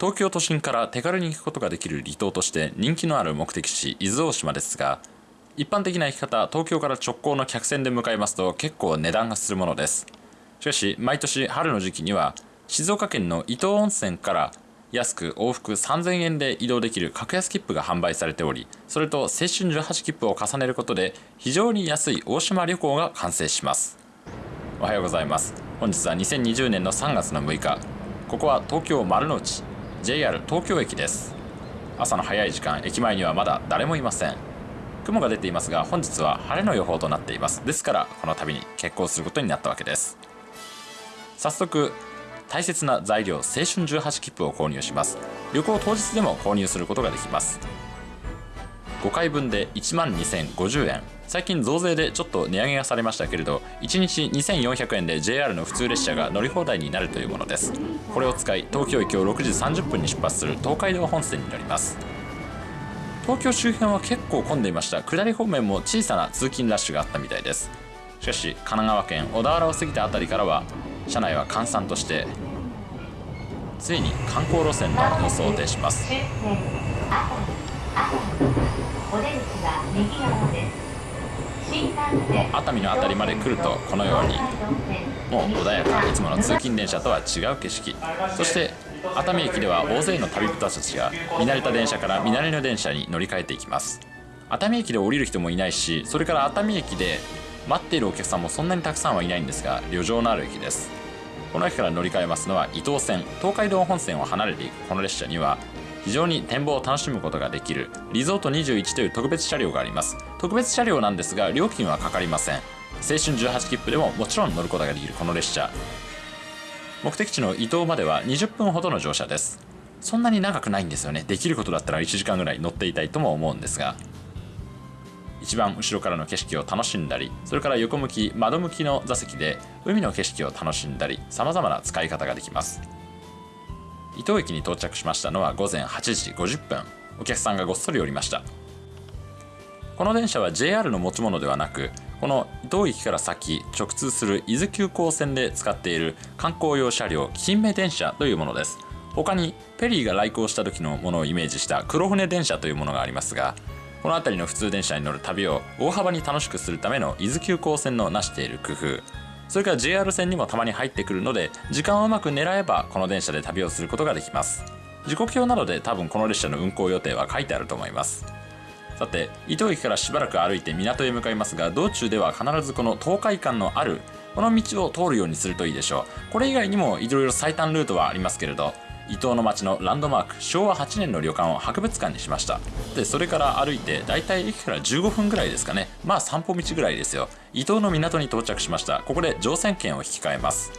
東京都心から手軽に行くことができる離島として人気のある目的地伊豆大島ですが一般的な行き方東京から直行の客船で向かいますと結構値段がするものです。しかし毎年春の時期には静岡県の伊東温泉から安く往復3000円で移動できる格安切符が販売されておりそれと青春18切符を重ねることで非常に安い大島旅行が完成します。おはようございます。本日は2020年の3月の6日。ここは東京丸の内。JR 東京駅です。朝の早い時間駅前にはまだ誰もいません。雲が出ていますが本日は晴れの予報となっています。ですからこの旅に決行することになったわけです。早速大切な材料青春18切符を購入します。旅行当日でも購入することができます。5回分で1万2050円。最近増税でちょっと値上げがされましたけれど1日2400円で JR の普通列車が乗り放題になるというものです。これを使い東京駅を6時30分に出発する東海道本線に乗ります。東京周辺は結構混んでいました。下り方面も小さな通勤ラッシュがあったみたいです。しかし神奈川県小田原を過ぎた辺りからは車内は閑散としてついに観光路線の予想を呈します。熱海の辺りまで来るとこのようにもう穏やかいつもの通勤電車とは違う景色。そして熱海駅では大勢の旅人たちが見慣れた電車から見慣れの電車に乗り換えていきます。熱海駅で降りる人もいないしそれから熱海駅で待っているお客さんもそんなにたくさんはいないんですが旅情のある駅です。この駅から乗り換えますのは伊東線東海道本線を離れていくこの列車には非常に展望を楽しむことができる。リゾート21という特別車両があります。特別車両なんですが料金はかかりません。青春18切符でももちろん乗ることができるこの列車。目的地の伊東までは20分ほどの乗車です。そんなに長くないんですよね。できることだったら1時間ぐらい乗っていたいとも思うんですが。一番後ろからの景色を楽しんだりそれから横向き窓向きの座席で海の景色を楽しんだり様々な使い方ができます。伊東駅に到着しましたのは午前8時50分。お客さんがごっそり降りました。この電車は JR の持ち物ではなくこの伊東駅から先直通する伊豆急行線で使っている観光用車両金目電車というものです。他にペリーが来航した時のものをイメージした黒船電車というものがありますがこの辺りの普通電車に乗る旅を大幅に楽しくするための伊豆急行線の成している工夫。それから JR 線にもたまに入ってくるので時間をうまく狙えばこの電車で旅をすることができます。時刻表などで多分この列車の運行予定は書いてあると思います。さて伊東駅からしばらく歩いて港へ向かいますが道中では必ずこの東海間のあるこの道を通るようにするといいでしょう。これ以外にもいろいろ最短ルートはありますけれど伊東の町のランドマーク昭和8年の旅館を博物館にしました。でそれから歩いてだいたい駅から15分ぐらいですかね。まあ散歩道ぐらいですよ。伊東の港に到着しました。ここで乗船券を引き換えます。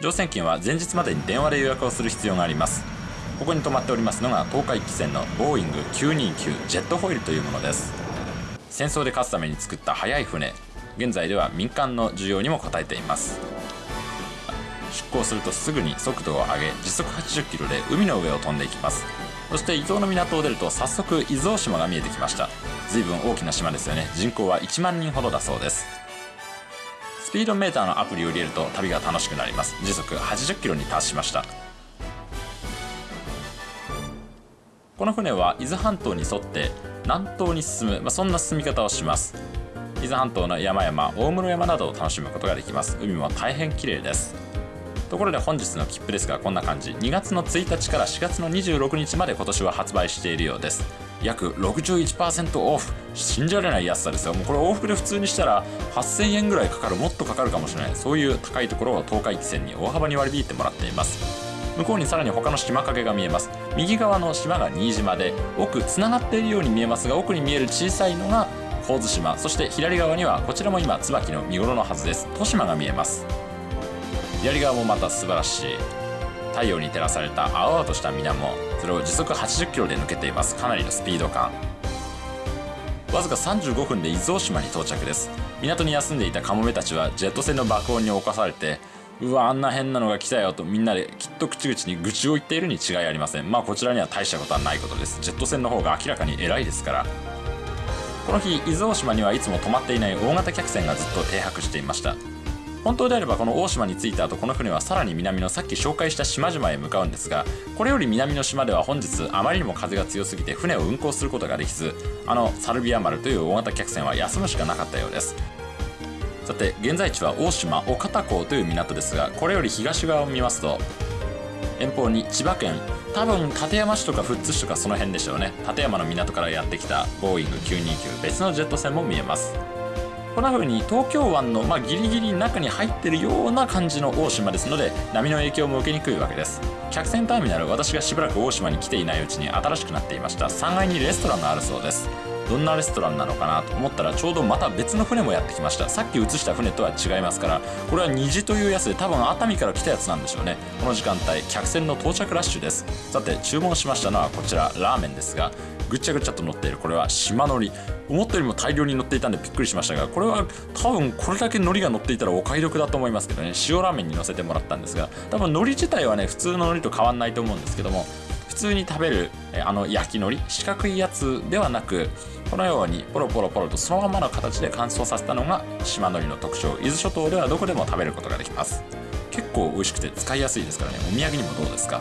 乗船券は前日までに電話で予約をする必要があります。ここに泊まっておりますのが東海汽船のボーイング929ジェットホイールというものです。戦争で勝つために作った速い船。現在では民間の需要にも応えています。出港するとすぐに速度を上げ時速80キロで海の上を飛んでいきます。そして伊東の港を出ると早速伊豆大島が見えてきました。随分大きな島ですよね。人口は1万人ほどだそうです。スピードメーターのアプリを入れると旅が楽しくなります。時速80キロに達しました。この船は伊豆半島に沿って南東に進む、まあ、そんな進み方をします。伊豆半島の山々大室山などを楽しむことができます。海も大変綺麗です。ところで本日の切符ですがこんな感じ。2月の1日から4月の26日まで今年は発売しているようです。約61%オフ。信じられない安さですよ。もうこれ往復で普通にしたら8000円ぐらいかかる。もっとかかるかもしれない。そういう高いところを東海汽船に大幅に割り引いてもらっています。向こうにさらに他の島影が見えます。右側の島が新島で奥つながっているように見えますが奥に見える小さいのが神津島。そして左側にはこちらも今椿の見頃のはずです。豊島が見えます。左側もまた素晴らしい。太陽に照らされた青々とした水面それを時速80キロで抜けています。かなりのスピード感。わずか35分で伊豆大島に到着です。港に休んでいたカモメたちはジェット船の爆音に侵されてうわあんな変なのが来たよとみんなできっと口々に愚痴を言っているに違いありません。まあこちらには大したことはないことです。ジェット船の方が明らかに偉いですから。この日伊豆大島にはいつも止まっていない大型客船がずっと停泊していました。本当であればこの大島に着いた後この船はさらに南のさっき紹介した島々へ向かうんですがこれより南の島では本日あまりにも風が強すぎて船を運航することができずあのサルビア丸という大型客船は休むしかなかったようです。さて現在地は大島岡田港という港ですがこれより東側を見ますと遠方に千葉県多分館山市とか富津市とかその辺でしょうね。館山の港からやってきたボーイング929別のジェット船も見えます。こんな風に東京湾の、まあ、ギリギリ中に入ってるような感じの大島ですので波の影響も受けにくいわけです。客船ターミナル私がしばらく大島に来ていないうちに新しくなっていました。3階にレストランがあるそうです。どんなレストランなのかなと思ったらちょうどまた別の船もやってきました。さっき映した船とは違いますからこれは虹というやつで多分熱海から来たやつなんでしょうね。この時間帯客船の到着ラッシュです。さて注文しましたのはこちらラーメンですがぐちゃぐちゃと乗っている。これは島のり。思ったよりも大量に乗っていたんでびっくりしましたがこれは多分これだけ海苔が乗っていたらお買い得だと思いますけどね。塩ラーメンに乗せてもらったんですが多分海苔自体はね普通の海苔と変わんないと思うんですけども普通に食べるあの焼き海苔四角いやつではなくこのようにポロポロポロとそのままの形で乾燥させたのが島海苔の特徴。伊豆諸島ではどこでも食べることができます。結構美味しくて使いやすいですからね。お土産にもどうですか？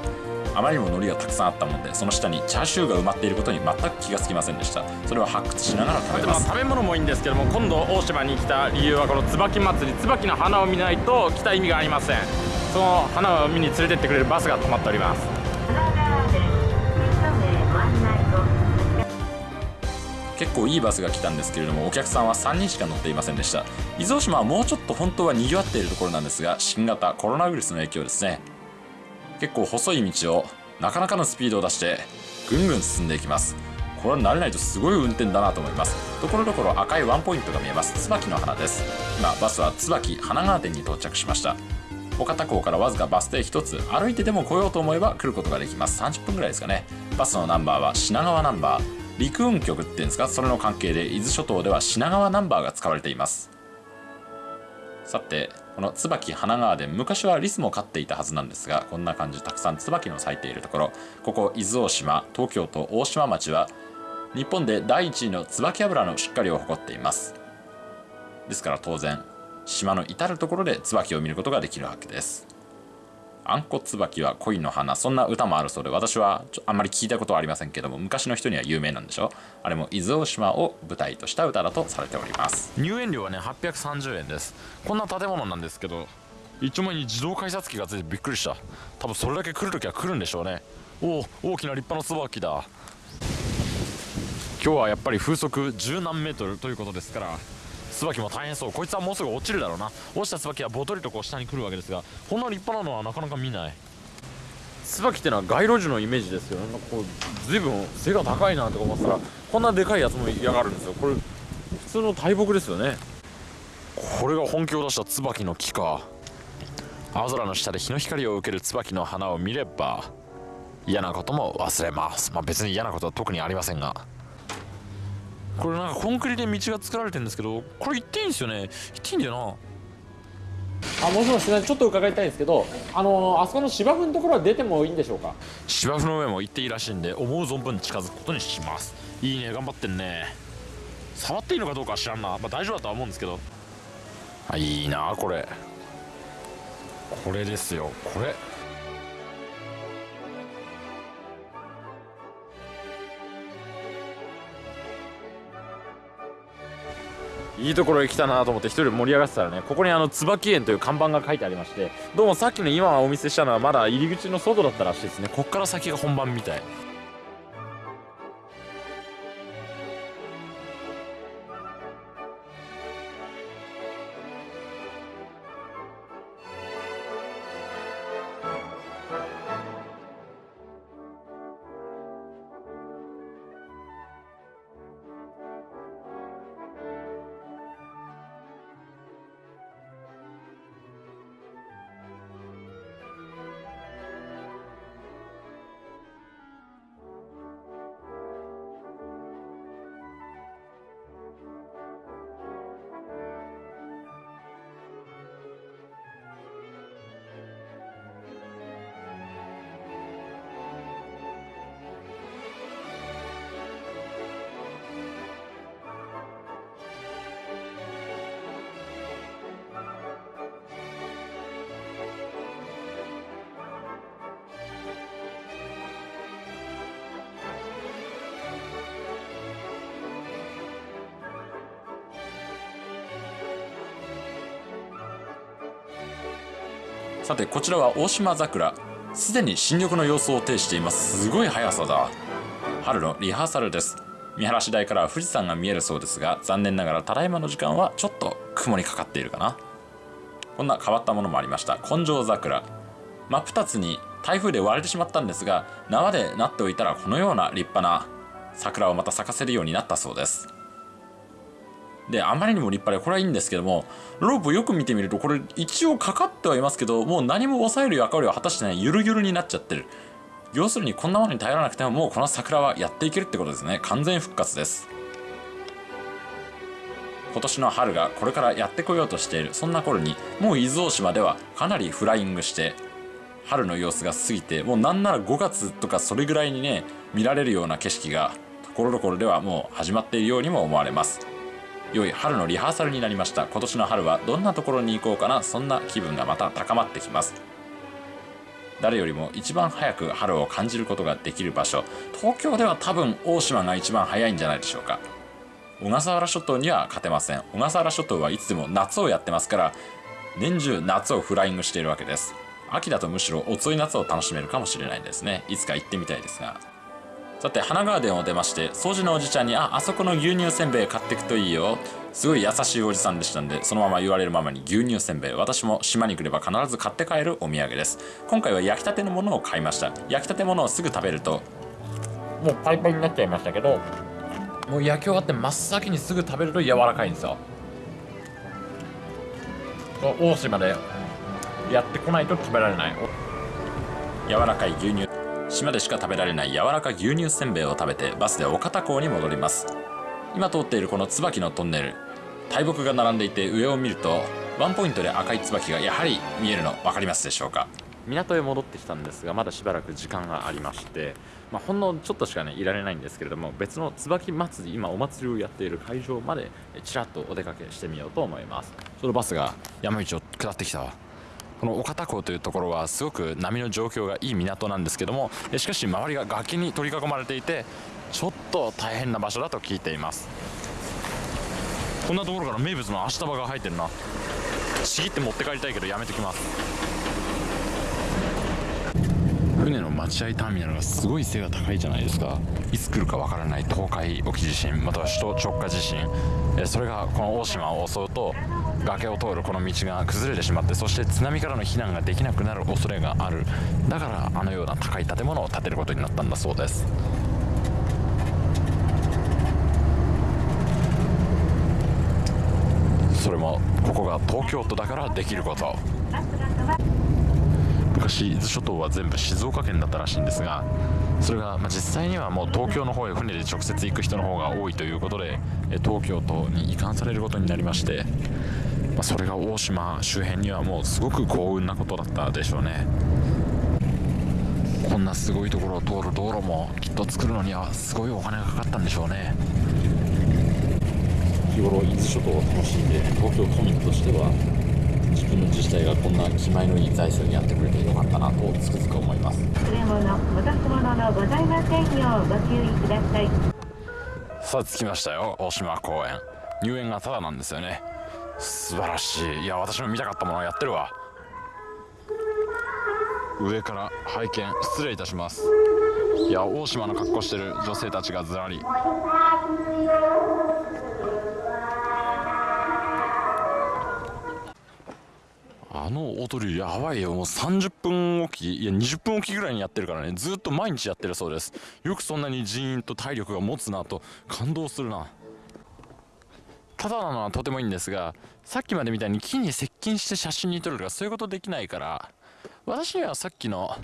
あまりにも海苔がたくさんあったもんでその下にチャーシューが埋まっていることに全く気がつきませんでした。それを発掘しながら食べます。食べ物もいいんですけども今度大島に来た理由はこの椿祭り椿の花を見ないと来た意味がありません。その花を見に連れてってくれるバスが止まっております。結構いいバスが来たんですけれどもお客さんは3人しか乗っていませんでした。伊豆大島はもうちょっと本当は賑わっているところなんですが新型コロナウイルスの影響ですね結構細い道をなかなかのスピードを出してぐんぐん進んでいきます。これは慣れないとすごい運転だなと思います。ところどころ赤いワンポイントが見えます。椿の花です。今バスは椿花川店に到着しました。岡田港からわずかバス停1つ歩いてでも来ようと思えば来ることができます。30分ぐらいですかね。バスのナンバーは品川ナンバー。陸運局っていうんですか？それの関係で伊豆諸島では品川ナンバーが使われています。さてこの椿花川で昔はリスも飼っていたはずなんですがこんな感じたくさん椿の咲いているところ。ここ伊豆大島東京都大島町は日本で第1位の椿油の出荷量を誇っています。ですから当然島の至る所で椿を見ることができるわけです。あんこ椿は恋の花。そんな歌もあるそうで私はあんまり聞いたことはありませんけども昔の人には有名なんでしょ？あれも伊豆大島を舞台とした歌だとされております。入園料はね830円です。こんな建物なんですけど一丁前に自動改札機がついてびっくりした。多分それだけ来るときは来るんでしょうね。おお大きな立派な椿だ。今日はやっぱり風速十何メートルということですから椿も大変そう。こいつはもうすぐ落ちるだろうな。落ちた椿はボトリとこう下に来るわけですがこんな立派なのはなかなか見ない。椿ってのは街路樹のイメージですよ。なんかこう随分背が高いなとか思ったらこんなでかいやつも嫌がるんですよ。これ普通の大木ですよね。これが本気を出した椿の木か。青空の下で日の光を受ける椿の花を見れば嫌なことも忘れます。まあ別に嫌なことは特にありませんがこれなんかコンクリで道が作られてるんですけどこれ行っていいんですよね？行っていいんだよあもしもしちょっと伺いたいんですけどあのあそこの芝生のところは出てもいいんでしょうか？芝生の上も行っていいらしいんで思う存分近づくことにします。いいね頑張ってんね。触っていいのかどうかは知らんな、まあ、大丈夫だとは思うんですけど。あいいなこれ。これですよこれいいところへ来たなと思って1人盛り上がってたらねここにあの椿園という看板が書いてありましてどうもさっきの今お見せしたのはまだ入り口の外だったらしいですね。こっから先が本番みたい。さてこちらは大島桜。すでに新緑の様子を呈しています。すごい速さだ。春のリハーサルです。見晴らし台からは富士山が見えるそうですが残念ながらただいまの時間はちょっと雲にかかっているかな。こんな変わったものもありました。根性桜。真っ二つに台風で割れてしまったんですが縄でなっておいたらこのような立派な桜をまた咲かせるようになったそうです。であまりにも立派でこれはいいんですけどもロープよく見てみるとこれ一応かかってはいますけどもう何も抑える役割を果たしてないゆるゆるになっちゃってる。要するにこんなものに頼らなくてももうこの桜はやっていけるってことですね。完全復活です。今年の春がこれからやってこようとしているそんな頃にもう伊豆大島ではかなりフライングして春の様子が過ぎてもうなんなら5月とかそれぐらいにね見られるような景色がところどころではもう始まっているようにも思われます。良い春のリハーサルになりました。今年の春はどんなところに行こうかな？そんな気分がまた高まってきます。誰よりも一番早く春を感じることができる場所。東京では多分大島が一番早いんじゃないでしょうか。小笠原諸島には勝てません。小笠原諸島はいつでも夏をやってますから年中夏をフライングしているわけです。秋だとむしろ遅い夏を楽しめるかもしれないですね。いつか行ってみたいですが。さて花ガーデンを出まして掃除のおじちゃんに「ああそこの牛乳せんべい買っていくといいよ」すごい優しいおじさんでしたんでそのまま言われるままに牛乳せんべい私も島に来れば必ず買って帰るお土産です。今回は焼きたてのものを買いました。焼きたてものをすぐ食べるともうパリパリになっちゃいましたけどもう焼き終わって真っ先にすぐ食べると柔らかいんですよ。大島でやってこないと食べられない。柔らかい牛乳。島でしか食べられない柔らか牛乳せんべいを食べてバスで岡田港に戻ります。今通っているこの椿のトンネル大木が並んでいて上を見るとワンポイントで赤い椿がやはり見えるの分かりますでしょうか？港へ戻ってきたんですがまだしばらく時間がありまして、まあ、ほんのちょっとしかねいられないんですけれども別の椿祭り今お祭りをやっている会場までえちらっとお出かけしてみようと思います。そのバスが山道を下ってきたわこの岡田港というところはすごく波の状況がいい港なんですけどもしかし周りが崖に取り囲まれていてちょっと大変な場所だと聞いています。こんなところから名物の足束が入ってるな。ちぎって持って帰りたいけどやめときます。船の待合ターミナルがすごい背が高いじゃないですか。いつ来るかわからない東海沖地震または首都直下地震。それがこの大島を襲うと崖を通るこの道が崩れてしまってそして津波からの避難ができなくなる恐れがある。だからあのような高い建物を建てることになったんだそうです。それもここが東京都だからできること。昔伊豆諸島は全部静岡県だったらしいんですがそれが、まあ、実際にはもう東京の方へ船で直接行く人の方が多いということで東京都に移管されることになりまして、まあ、それが大島周辺にはもうすごく幸運なことだったでしょうね。こんなすごいところを通る道路もきっと作るのにはすごいお金がかかったんでしょうね。日頃伊豆諸島を楽しんで東京都民としては自分の自治体がこんな気前のいい財政にやってくれてよかったなとつくづく思います。忘れ物、戻すもののございませんようご注意ください。さあ着きましたよ。大島公園。入園がタダなんですよね。素晴らしい。いや私も見たかったものをやってるわ。上から拝見失礼いたします。いや大島の格好してる女性たちがずらりあの踊りやばいよ。もう30分おきいや20分おきぐらいにやってるからね。ずっと毎日やってるそうです。よくそんなに人員と体力が持つなと感動するな。ただなのはとてもいいんですがさっきまでみたいに木に接近して写真に撮るとかそういうことできないから私にはさっきの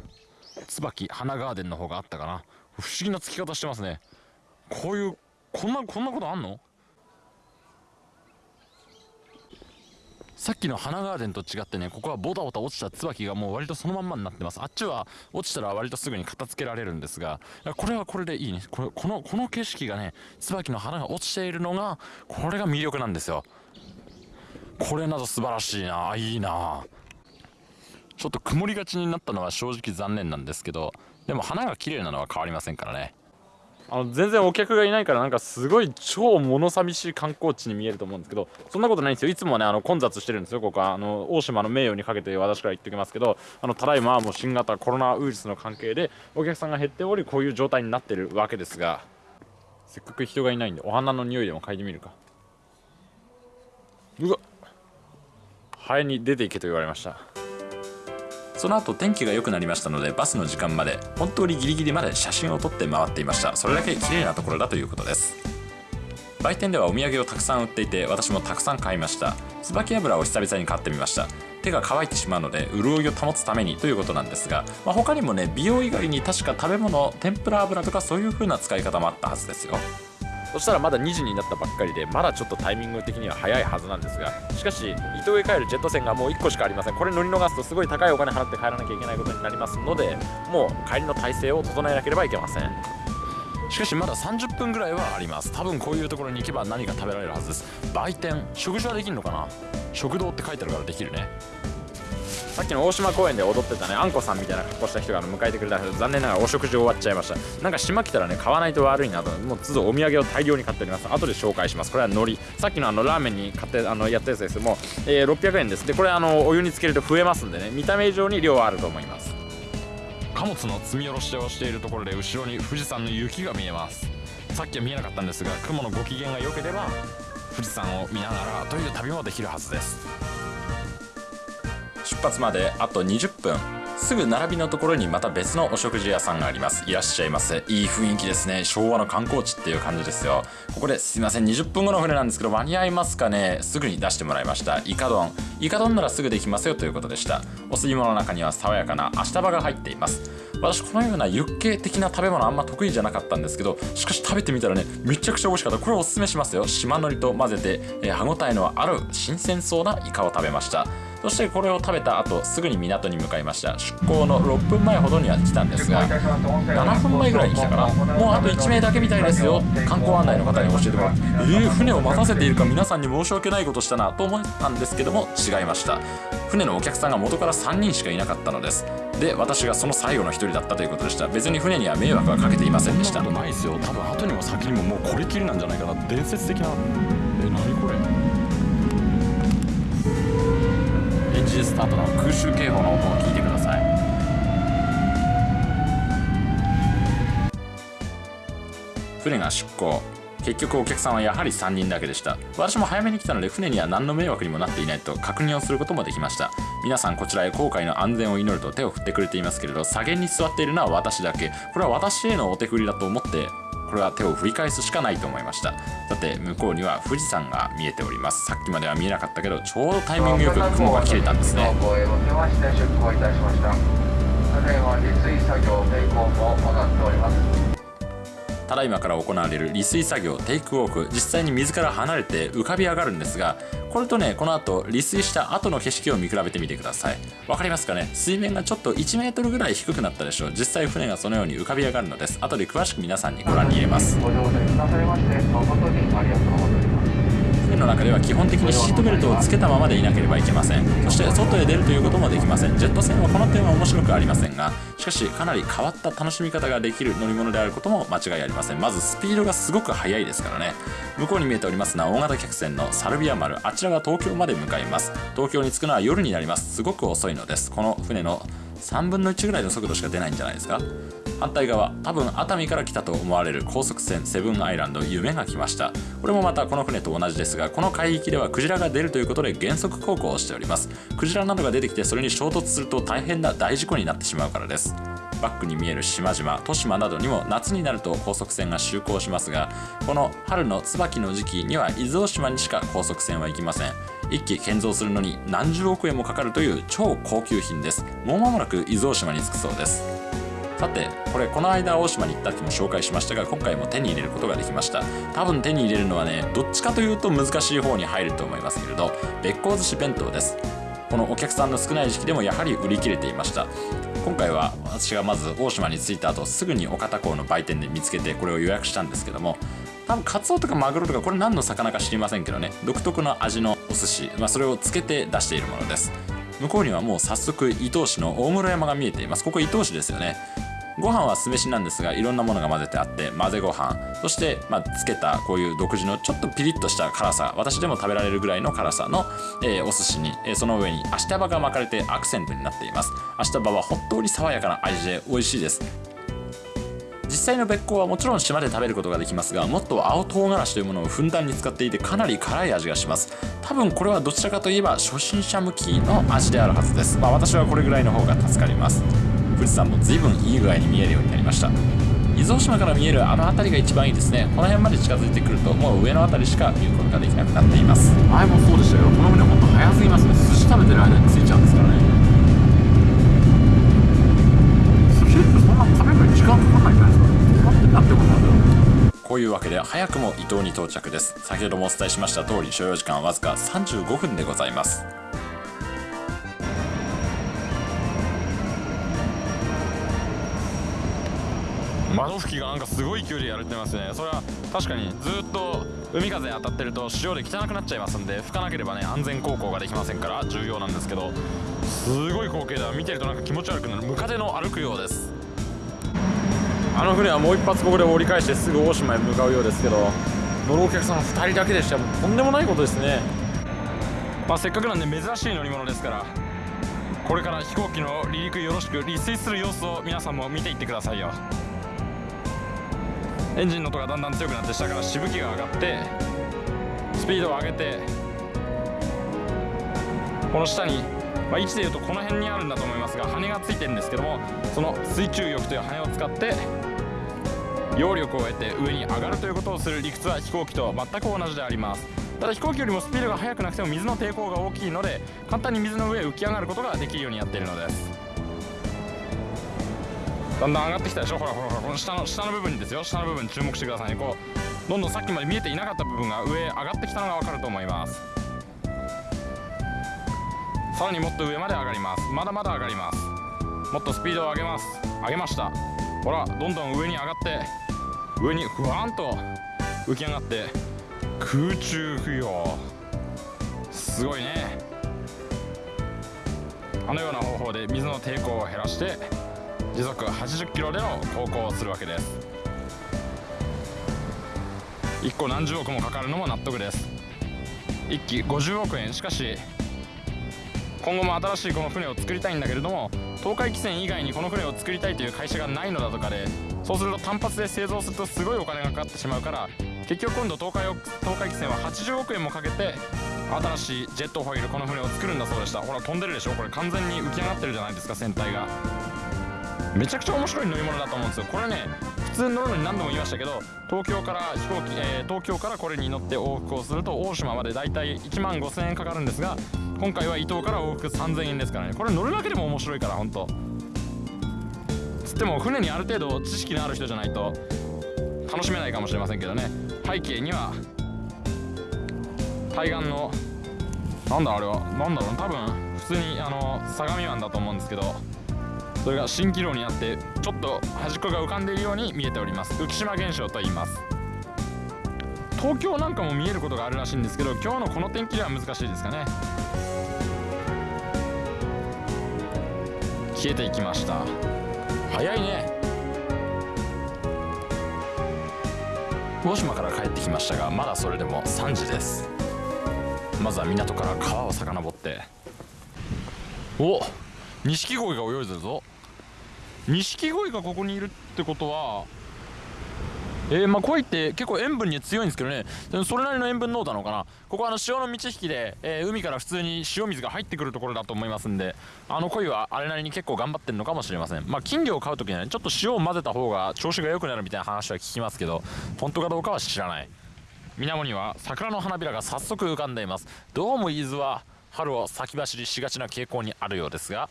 椿花ガーデンの方があったかな。不思議なつき方してますね。こういうこんなこんなことあんの？さっきの花ガーデンと違ってねここはボタボタ落ちた椿がもう割とそのまんまになってます。あっちは落ちたら割とすぐに片付けられるんですがこれはこれでいいね。これこのこの景色がね椿の花が落ちているのがこれが魅力なんですよ。これなど素晴らしいな。いいな。ちょっと曇りがちになったのは正直残念なんですけどでも花が綺麗なのは変わりませんからね。あの全然お客がいないからなんかすごい超物寂しい観光地に見えると思うんですけどそんなことないんですよ。いつもねあの混雑してるんですよ。ここは。あの大島の名誉にかけて私から言っておきますけどあのただいまはもう新型コロナウイルスの関係でお客さんが減っておりこういう状態になってるわけですがせっかく人がいないんでお花の匂いでも嗅いでみるか。うわハエに出ていけと言われました。その後天気が良くなりましたのでバスの時間まで本当にギリギリまで写真を撮って回っていました。それだけ綺麗なところだということです。売店ではお土産をたくさん売っていて私もたくさん買いました。椿油を久々に買ってみました。手が乾いてしまうので潤いを保つためにということなんですが、まあ、他にもね美容以外に確か食べ物天ぷら油とかそういう風な使い方もあったはずですよ。そしたらまだ2時になったばっかりでまだちょっとタイミング的には早いはずなんですがしかし伊東へ帰るジェット船がもう1個しかありません。これ乗り逃すとすごい高いお金払って帰らなきゃいけないことになりますのでもう帰りの体制を整えなければいけません。しかしまだ30分ぐらいはあります。多分こういうところに行けば何か食べられるはずです。売店食事はできるのかな？食堂って書いてあるからできるね。さっきの大島公園で踊ってたねあんこさんみたいな格好した人が迎えてくれたけど残念ながらお食事終わっちゃいました。なんか島来たらね買わないと悪いなともう都度お土産を大量に買っております。後で紹介します。これは海苔。さっきのあのラーメンに買ってあのやったやつです。もう、えー、600円です。でこれあのお湯につけると増えますんでね。見た目以上に量はあると思います。貨物の積み下ろしをしているところで後ろに富士山の雪が見えます。さっきは見えなかったんですが雲のご機嫌が良ければ富士山を見ながらという旅もできるはずです。出発まであと20分。すぐ並びのところにまた別のお食事屋さんがあります。いらっしゃいませ。いい雰囲気ですね。昭和の観光地っていう感じですよ。ここですいません。20分後の船なんですけど間に合いますかね？すぐに出してもらいました。イカ丼。イカ丼ならすぐできますよということでした。お吸い物の中には爽やかな足場が入っています。私このようなユッケ的な食べ物あんま得意じゃなかったんですけどしかし食べてみたらねめちゃくちゃ美味しかった。これおすすめしますよ。島のりと混ぜて、えー、歯ごたえのある新鮮そうなイカを食べました。そしてこれを食べた後すぐに港に向かいました。出港の6分前ほどには来たんですが7分前ぐらいに来たかなもうあと1名だけみたいですよ観光案内の方に教えてもらってえー、船を待たせているか皆さんに申し訳ないことしたなと思ったんですけども違いました。船のお客さんが元から3人しかいなかったのです。で私がその最後の1人だったということでした。別に船には迷惑はかけていませんでした。そんなことないですよ。多分後にも先にももうこれきりなんじゃないかな。伝説的なエンジンスタートの空襲警報の音を聞いてください。船が出港結局お客さんはやはり3人だけでした。私も早めに来たので船には何の迷惑にもなっていないと確認をすることもできました。皆さんこちらへ航海の安全を祈ると手を振ってくれていますけれど左舷に座っているのは私だけ。これは私へのお手振りだと思ってこれは手を振り返すしかないと思いました。さて向こうには富士山が見えております。さっきまでは見えなかったけどちょうどタイミングよく雲が切れたんですね。ただいまから行われる利水作業テイクウォーク実際に水から離れて浮かび上がるんですがこれとねこの後利水した後の景色を見比べてみてください。わかりますかね？水面がちょっと1 m ぐらい低くなったでしょう。実際船がそのように浮かび上がるのです。後で詳しく皆さんにご覧に入れます。ご乗船くださいまして誠にの中では基本的にシートベルトをつけたままでいなければいけません。そして外へ出るということもできません。ジェット船はこの点は面白くありませんがしかしかなり変わった楽しみ方ができる乗り物であることも間違いありません。まずスピードがすごく速いですからね。向こうに見えておりますのは大型客船のサルビア丸あちらが東京まで向かいます。東京に着くのは夜になります。すごく遅いのです。この船の3分の1ぐらいの速度しか出ないんじゃないですか。反対側多分熱海から来たと思われる高速船セブンアイランド夢が来ました。これもまたこの船と同じですがこの海域ではクジラが出るということで減速航行をしております。クジラなどが出てきてそれに衝突すると大変な大事故になってしまうからです。バックに見える島々豊島などにも夏になると高速船が就航しますがこの春の椿の時期には伊豆大島にしか高速船は行きません。一機建造するのに何十億円もかかるという超高級品です。もう間もなく伊豆大島に着くそうです。さてこれこの間大島に行った時も紹介しましたが今回も手に入れることができました。多分手に入れるのはねどっちかというと難しい方に入ると思いますけれどべっこう寿司弁当です。このお客さんの少ない時期でもやはり売り切れていました。今回は私がまず大島に着いた後すぐに岡田港の売店で見つけてこれを予約したんですけども多分カツオとかマグロとかこれ何の魚か知りませんけどね。独特の味のお寿司、まあ、それをつけて出しているものです。向こうにはもう早速伊東市の大室山が見えています。ここ伊東市ですよね。ご飯は酢飯なんですがいろんなものが混ぜてあって混ぜご飯。そして、まあ、つけたこういう独自のちょっとピリッとした辛さ私でも食べられるぐらいの辛さの、えーお寿司に、えーその上にアシタバが巻かれてアクセントになっています。アシタバは本当に爽やかな味で美味しいです。実際のべっこうはもちろん島で食べることができますがもっと青唐辛子というものをふんだんに使っていてかなり辛い味がします。多分これはどちらかといえば初心者向きの味であるはずです。まあ私はこれぐらいの方が助かります。富士山も随分いい具合に見えるようになりました。伊豆大島から見えるあの辺りが一番いいですね。この辺まで近づいてくるともう上の辺りしか見ることができなくなっています。前もそうでしたけどこの船本当早すぎますね。寿司食べてる間に着いちゃうんですからね。寿司ってそんな食べるのに時間かかんないんじゃないですか。止まってなってもなんだろうこういうわけで早くも伊東に到着です。先ほどもお伝えしました通り所要時間はわずか35分でございます窓拭きがなんかすごい勢いでやれてますね。それは確かにずっと海風当たってると塩で汚くなっちゃいますんで拭かなければね安全航行ができませんから重要なんですけどすごい光景だ。見てるとなんか気持ち悪くなるムカデの歩くようです。あの船はもう一発ここで折り返してすぐ大島へ向かうようですけど乗るお客さん2人だけでしたもうとんでもないことですね。まあせっかくなんで珍しい乗り物ですからこれから飛行機の離陸よろしく離水する様子を皆さんも見ていってくださいよエンジンの音がだんだん強くなって下からしぶきが上がってスピードを上げてこの下に、まあ、位置でいうとこの辺にあるんだと思いますが羽がついてるんですけどもその水中翼という羽を使って揚力を得て上に上がるということをする理屈は飛行機と全く同じであります。ただ飛行機よりもスピードが速くなくても水の抵抗が大きいので簡単に水の上へ浮き上がることができるようになっているのです。だんだん上がってきたでしょ？ほらほらほらこの下の下の部分にですよ。下の部分に注目してくださいね。こうどんどんさっきまで見えていなかった部分が上上がってきたのが分かると思います。さらにもっと上まで上がります。まだまだ上がります。もっとスピードを上げます。上げました。ほらどんどん上に上がって上にふわんと浮き上がって空中浮揚。すごいね。あのような方法で水の抵抗を減らして時速80キロでの航行をするわけです。1個何十億もかかるのも納得です。1機50億円。しかし今後も新しいこの船を作りたいんだけれども東海汽船以外にこの船を作りたいという会社がないのだとかでそうすると単発で製造するとすごいお金がかかってしまうから結局今度東海を東海汽船は80億円もかけて新しいジェットホイールこの船を作るんだそうでした。ほら飛んでるでしょ？これ完全に浮き上がってるじゃないですか船体が。めちゃくちゃ面白い乗り物だと思うんですよ。これね普通に乗るのに何度も言いましたけど東京から飛行機、えー東京からこれに乗って往復をすると大島までだいたい1万5000円かかるんですが今回は伊東から往復3000円ですからねこれ乗るだけでも面白いから本当つっても船にある程度知識のある人じゃないと楽しめないかもしれませんけどね。背景には対岸のなんだあれはなんだろう多分普通にあの相模湾だと思うんですけどそれが蜃気楼になってちょっと端っこが浮かんでいるように見えております。浮島現象と言います。東京なんかも見えることがあるらしいんですけど今日のこの天気では難しいですかね。消えていきました。早いね。大島から帰ってきましたがまだそれでも3時です。まずは港から川を遡って。おっ錦鯉が泳いでるぞ。錦鯉がここにいるってことはえー、まあ鯉って結構塩分に強いんですけどね。それなりの塩分濃度なのかな。ここはあの潮の満ち引きで、えー海から普通に塩水が入ってくるところだと思いますんであの鯉はあれなりに結構頑張ってるのかもしれません。まあ金魚を飼う時にはねちょっと塩を混ぜた方が調子が良くなるみたいな話は聞きますけど本当かどうかは知らない。水面には桜の花びらが早速浮かんでいます。どうも伊豆は春を先走りしがちな傾向にあるようですが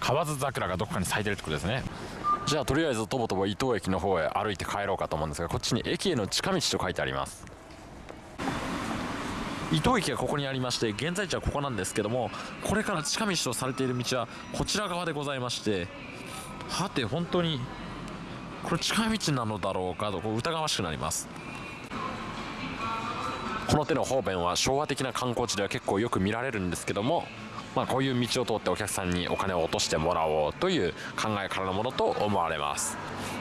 河津桜がどこかに咲いてるってことですね。じゃあとりあえずとぼとぼ伊東駅の方へ歩いて帰ろうかと思うんですがこっちに駅への近道と書いてあります。伊東駅がここにありまして現在地はここなんですけどもこれから近道とされている道はこちら側でございましてはて本当にこれ近道なのだろうかとこう疑わしくなります。この手の方便は昭和的な観光地では結構よく見られるんですけどもまあ、こういう道を通ってお客さんにお金を落としてもらおうという考えからのものと思われます。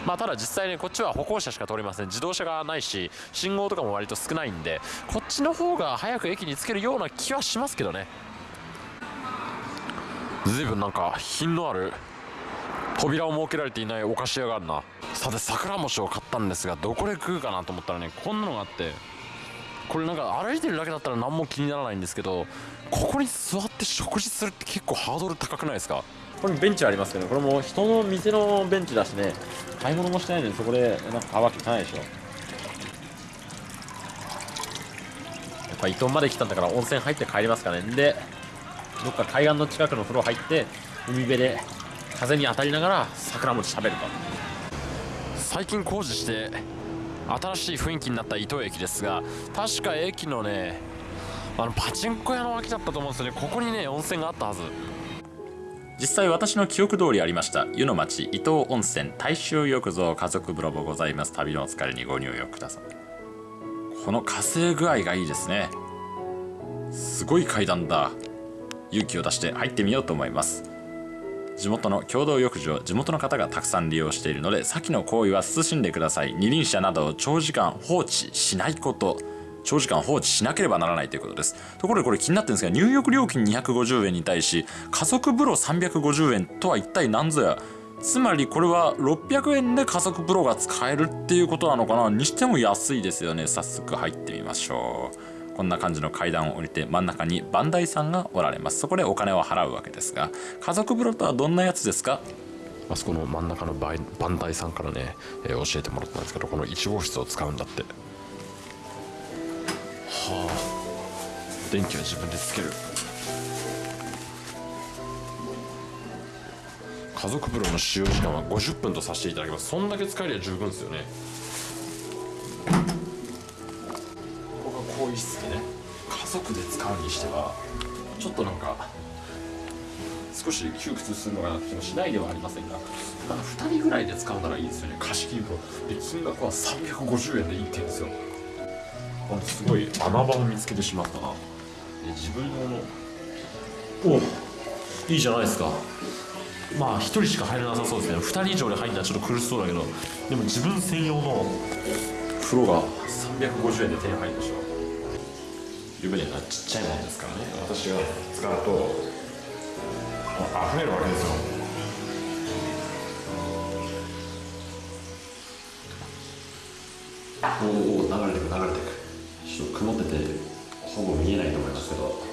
まあ、ただ実際にこっちは歩行者しか通りません。自動車がないし信号とかも割と少ないんでこっちの方が早く駅に着けるような気はしますけどね。随分なんか品のある扉を設けられていないお菓子屋があるな。さて桜餅を買ったんですがどこで食うかなと思ったらねこんなのがあって。これなんか歩いてるだけだったら何も気にならないんですけどここに座って食事するって結構ハードル高くないですか？これベンチありますけどこれも人の店のベンチだしね。買い物もしてないのにそこでなんか買うわけいかないでしょ。やっぱ伊東まで来たんだから温泉入って帰りますかね。でどっか海岸の近くの風呂入って海辺で風に当たりながら桜餅食べると。最近工事して新しい雰囲気になった伊東駅ですが確か駅のねあのパチンコ屋の脇だったと思うんですよね。ここにね温泉があったはず。実際私の記憶通りありました湯の町伊東温泉大衆浴場家族風呂もございます。旅のお疲れにご入浴ください。この火星具合がいいですね。すごい階段だ。勇気を出して入ってみようと思います。地元の共同浴場地元の方がたくさん利用しているので先の行為は慎んでください。二輪車などを長時間放置しないこと。長時間放置しなければならないということです。ところでこれ気になってるんですが入浴料金250円に対し家族風呂350円とは一体何ぞや。つまりこれは600円で家族風呂が使えるっていうことなのかな？にしても安いですよね。早速入ってみましょう。こんな感じの階段を降りて真ん中にバンダイさんがおられます。そこでお金を払うわけですが家族風呂とはどんなやつですか？あそこの真ん中のバイバンダイさんからね、えー教えてもらったんですけどこの1号室を使うんだって。はあ。電気は自分でつける。家族風呂の使用時間は50分とさせていただきます。そんだけ使えりゃ十分ですよね。ここが更衣室でね家族で使うにしてはちょっとなんか少し窮屈するのかなって気もしないではありませんが、まあ、2人ぐらいで使うならいいですよね。貸し切り風呂で金額は350円でいいって言うんですよ。あすごい穴場を見つけてしまったな。で自分用の。おいいじゃないですか。まあ1人しか入れなさそうですね。2人以上で入るのはちょっと苦しそうだけどでも自分専用の風呂が350円で手に入るでしょ湯船がちっちゃいもんですからね。私が使うと溢れるわけですよ。おお流れてく流れてく。ちょっと曇っててほぼ見えないと思いますけど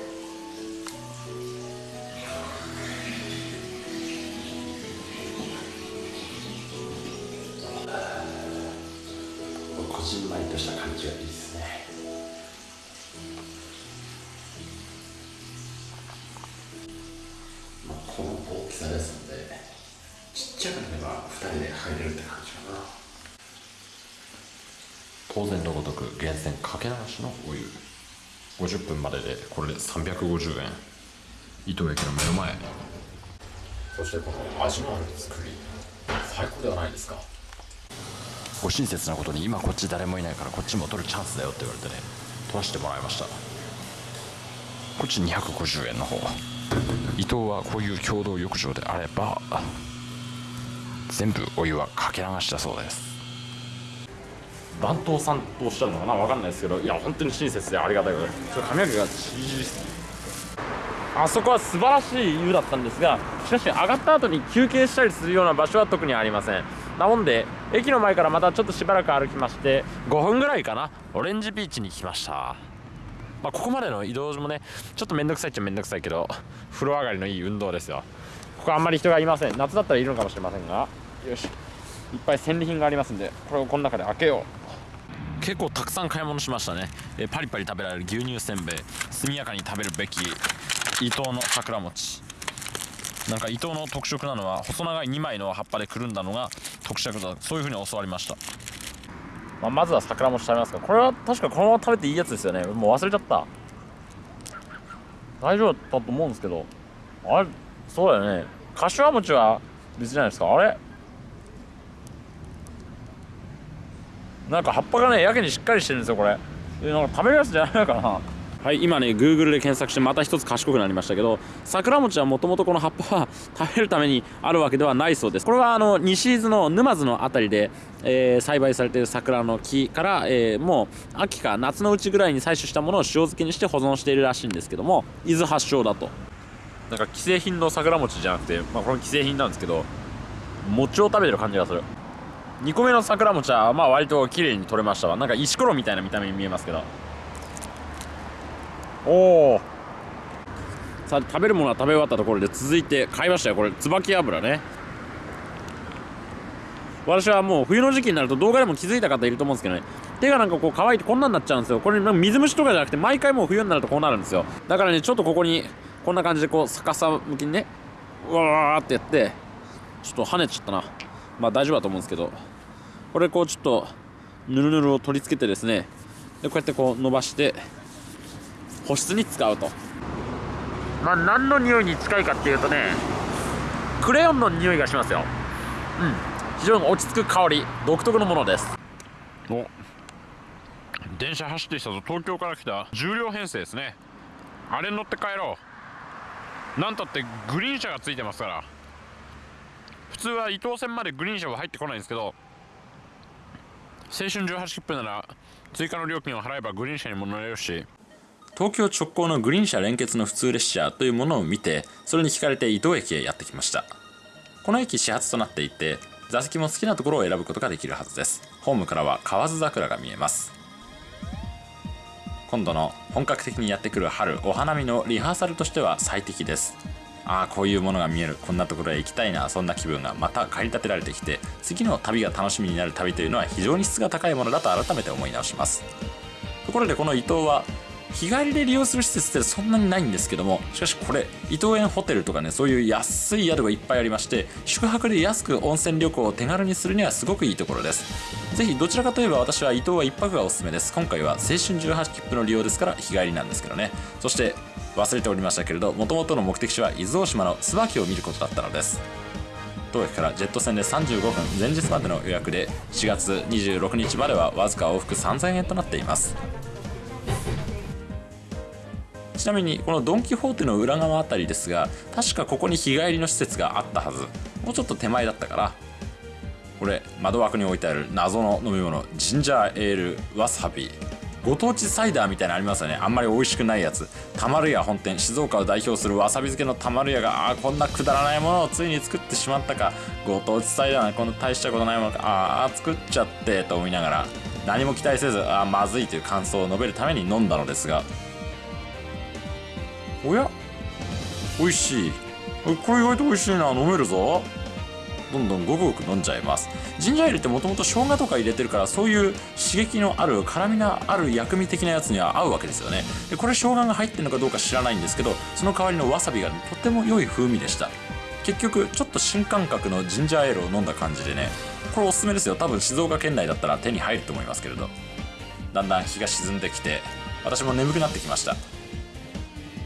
泉かけ流しのお湯50分まででこれで350円。伊東駅の目の前。そしてこの味のある作り。最高ではないですか。ご親切なことに今こっち誰もいないからこっちも取るチャンスだよって言われてね取らせてもらいました。こっち250円の方。伊東はこういう共同浴場であれば全部お湯はかけ流しだそうです。番頭さんとおっしゃるのかなわかんないですけどいや本当に親切でありがたいことで。す髪の毛が縮りあそこは素晴らしい湯だったんですがしかし上がった後に休憩したりするような場所は特にありません。なもんで駅の前からまたちょっとしばらく歩きまして5分ぐらいかな。オレンジビーチに来ました。まあ、ここまでの移動もねちょっと面倒くさいっちゃ面倒くさいけど風呂上がりのいい運動ですよ。ここあんまり人がいません。夏だったらいるのかもしれませんが。よし。いっぱい戦利品がありますんでこれをこの中で開けよう。結構たくさん買い物しましたね。えパリパリ食べられる牛乳せんべい速やかに食べるべき伊東の桜餅。なんか伊東の特色なのは細長い2枚の葉っぱでくるんだのが特色だ。そういう風に教わりました。まあ、まずは桜餅食べますか。これは確かこのまま食べていいやつですよね。もう忘れちゃった。大丈夫だと思うんですけど。あれそうだよね。柏餅は別じゃないですか。あれ？なんか葉っぱがねやけにしっかりしてるんですよこれ。えなんか食べるやつじゃないのかな。はい今ね Google で検索してまた一つ賢くなりましたけど桜餅はもともとこの葉っぱは食べるためにあるわけではないそうです。これはあの西伊豆の沼津の辺りで、えー栽培されている桜の木から、えーもう秋か夏のうちぐらいに採取したものを塩漬けにして保存しているらしいんですけども伊豆発祥だと。なんか既製品の桜餅じゃなくて、まあ、これ既製品なんですけど餅を食べてる感じがする2個目の桜餅はまあ割と綺麗に取れましたわ。なんか石ころみたいな見た目に見えますけど。おおさあ食べるものは食べ終わったところで続いて買いましたよ。これ椿油ね。私はもう冬の時期になると動画でも気づいた方いると思うんですけどね。手がなんかこう乾いてこんなになっちゃうんですよ。これ水虫とかじゃなくて毎回もう冬になるとこうなるんですよ。だからねちょっとここにこんな感じでこう逆さ向きにねうわーってやってちょっと跳ねちゃったな。まあ大丈夫だと思うんですけど。これこうちょっとぬるぬるを取り付けてですね。でこうやってこう伸ばして保湿に使うと。まあ何の匂いに近いかっていうとねクレヨンの匂いがしますよ。うん。非常に落ち着く香り独特のものです。お。電車走ってきたぞ。東京から来た。重量編成ですね。あれに乗って帰ろう。なんたってグリーン車がついてますから。普通は伊東線までグリーン車は入ってこないんですけど青春18切符なら追加の料金を払えばグリーン車にも乗れるし東京直行のグリーン車連結の普通列車というものを見てそれに惹かれて伊東駅へやってきました。この駅始発となっていて座席も好きなところを選ぶことができるはずです。ホームからは河津桜が見えます。今度の本格的にやってくる春お花見のリハーサルとしては最適です。ああこういうものが見える。こんなところへ行きたいな。そんな気分が。また駆り立てられてきて次の旅が楽しみになる旅というのは非常に質が高いものだと改めて思い直します。ところでこの伊東は日帰りで利用する施設ってそんなにないんですけどもしかしこれ伊東園ホテルとかねそういう安い宿がいっぱいありまして宿泊で安く温泉旅行を手軽にするにはすごくいいところです。ぜひどちらかといえば私は伊東は一泊がおすすめです。今回は青春18切符の利用ですから日帰りなんですけどね。そして忘れておりましたけれどもともとの目的地は伊豆大島の椿を見ることだったのです。当駅からジェット船で35分前日までの予約で4月26日まではわずか往復3000円となっています。ちなみにこのドン・キホーテの裏側あたりですが確かここに日帰りの施設があったはず。もうちょっと手前だったからこれ窓枠に置いてある謎の飲み物ジンジャーエールわさびご当地サイダーみたいなのありますよね。あんまり美味しくないやつ。たまるや本店。静岡を代表するわさび漬けのたまるやがあーこんなくだらないものをついに作ってしまったか。ご当地サイダーなこんな大したことないものか。ああ作っちゃってと思いながら。何も期待せずあまずいという感想を述べるために飲んだのですが。おや？美味しい。これ意外と美味しいな。飲めるぞ。どんどんごくごく飲んじゃいます。ジンジャーエールってもともと生姜とか入れてるからそういう刺激のある辛みのある薬味的なやつには合うわけですよね。でこれ生姜が入ってるのかどうか知らないんですけどその代わりのわさびがとても良い風味でした。結局ちょっと新感覚のジンジャーエールを飲んだ感じでねこれおすすめですよ。多分静岡県内だったら手に入ると思いますけれど。だんだん日が沈んできて私も眠くなってきました。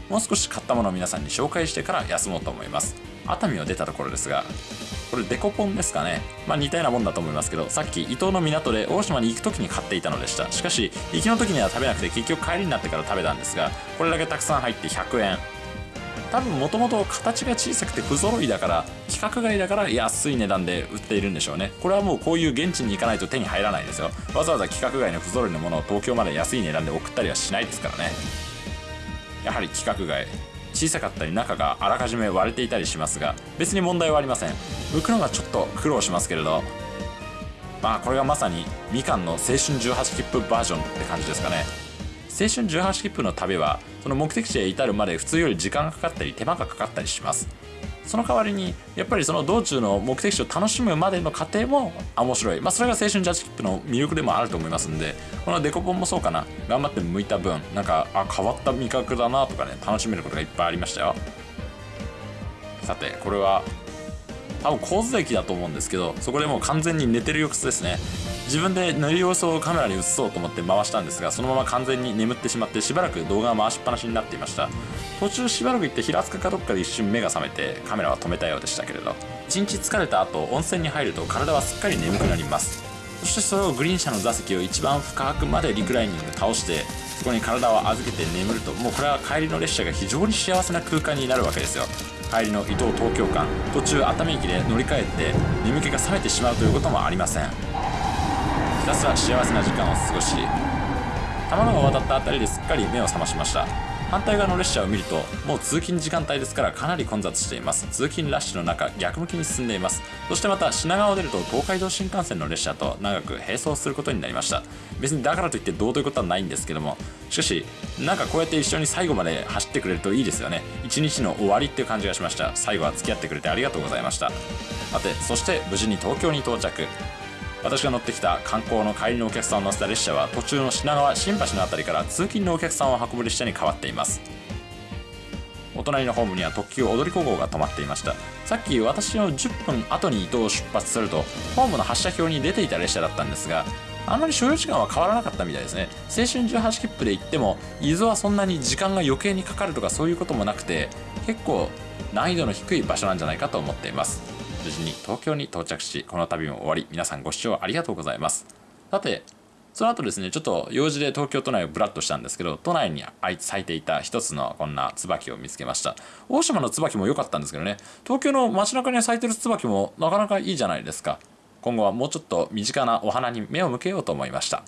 もう少し買ったものを皆さんに紹介してから休もうと思います。熱海を出たところですがこれデコポンですかね。まあ似たようなもんだと思いますけどさっき伊東の港で大島に行く時に買っていたのでした。しかし行きの時には食べなくて結局帰りになってから食べたんですがこれだけたくさん入って100円多分もともと形が小さくて不揃いだから規格外だから安い値段で売っているんでしょうね。これはもうこういう現地に行かないと手に入らないですよ。わざわざ規格外の不揃いのものを東京まで安い値段で送ったりはしないですからね。やはり規格外。小さかったり中があらかじめ割れていたりしますが別に問題はありません。剥くのがちょっと苦労しますけれど。まあこれがまさにみかんの青春18切符バージョンって感じですかね。青春18切符の旅はその目的地へ至るまで普通より時間がかかったり手間がかかったりします。その代わりにやっぱりその道中の目的地を楽しむまでの過程も面白い。まあそれが青春18切符の魅力でもあると思いますんでこのデコポンもそうかな。頑張って向いた分なんかあ変わった味覚だなとかね楽しめることがいっぱいありましたよ。さてこれは多分神津駅だと思うんですけどそこでもう完全に寝てる様子ですね。自分で寝る様子をカメラに映そうと思って回したんですがそのまま完全に眠ってしまってしばらく動画が回しっぱなしになっていました。途中しばらく行って平塚かどっかで一瞬目が覚めてカメラは止めたようでしたけれど一日疲れた後温泉に入ると体はすっかり眠くなります。そしてそれをグリーン車の座席を一番深くまでリクライニング倒してそこに体を預けて眠るともうこれは帰りの列車が非常に幸せな空間になるわけですよ。帰りの伊東東京間途中熱海駅で乗り換えて眠気が覚めてしまうということもありません。たすら幸せな時間を過ごし玉川を渡った辺りですっかり目を覚ましました。反対側の列車を見るともう通勤時間帯ですからかなり混雑しています。通勤ラッシュの中逆向きに進んでいます。そしてまた品川を出ると東海道新幹線の列車と長く並走することになりました。別にだからといってどうということはないんですけどもしかしなんかこうやって一緒に最後まで走ってくれるといいですよね。一日の終わりっていう感じがしました。最後は付き合ってくれてありがとうございました。さてそして無事に東京に到着。私が乗ってきた観光の帰りのお客さんを乗せた列車は途中の品川新橋の辺りから通勤のお客さんを運ぶ列車に変わっています。お隣のホームには特急踊り子号が止まっていましたさっき私の10分後に伊東を出発するとホームの発車表に出ていた列車だったんですがあんまり所要時間は変わらなかったみたいですね。青春18切符で行っても伊豆はそんなに時間が余計にかかるとかそういうこともなくて結構難易度の低い場所なんじゃないかと思っています。無事に東京に到着しこの旅も終わり皆さんご視聴ありがとうございます。さてその後ですねちょっと用事で東京都内をブラッとしたんですけど都内に咲いていた一つのこんな椿を見つけました。大島の椿も良かったんですけどね東京の街中に咲いてる椿もなかなかいいじゃないですか。今後はもうちょっと身近なお花に目を向けようと思いました。